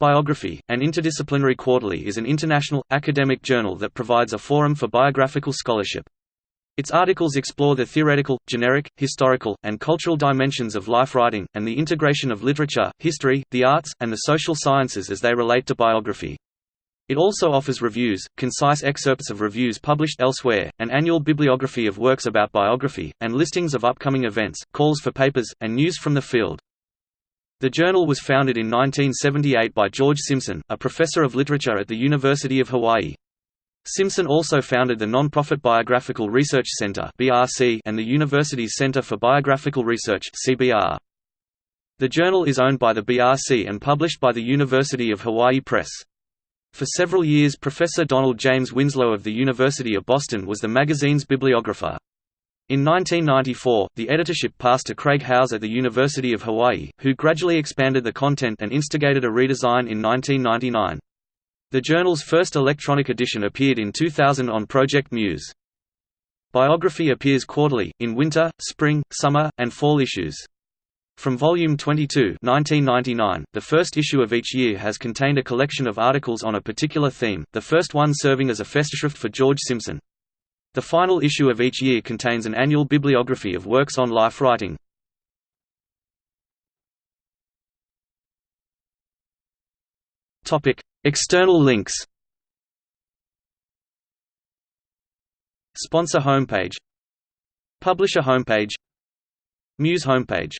Biography, an interdisciplinary quarterly is an international, academic journal that provides a forum for biographical scholarship. Its articles explore the theoretical, generic, historical, and cultural dimensions of life writing, and the integration of literature, history, the arts, and the social sciences as they relate to biography. It also offers reviews, concise excerpts of reviews published elsewhere, an annual bibliography of works about biography, and listings of upcoming events, calls for papers, and news from the field. The journal was founded in 1978 by George Simpson, a professor of literature at the University of Hawaii. Simpson also founded the non-profit Biographical Research Center and the university's Center for Biographical Research The journal is owned by the BRC and published by the University of Hawaii Press. For several years Professor Donald James Winslow of the University of Boston was the magazine's bibliographer. In 1994, the editorship passed to Craig Howes at the University of Hawaii, who gradually expanded the content and instigated a redesign in 1999. The journal's first electronic edition appeared in 2000 on Project Muse. Biography appears quarterly, in winter, spring, summer, and fall issues. From Volume 22 1999, the first issue of each year has contained a collection of articles on a particular theme, the first one serving as a Festschrift for George Simpson. The final issue of each year contains an annual bibliography of works on life writing. External links. Sponsor homepage. Publisher homepage. Muse homepage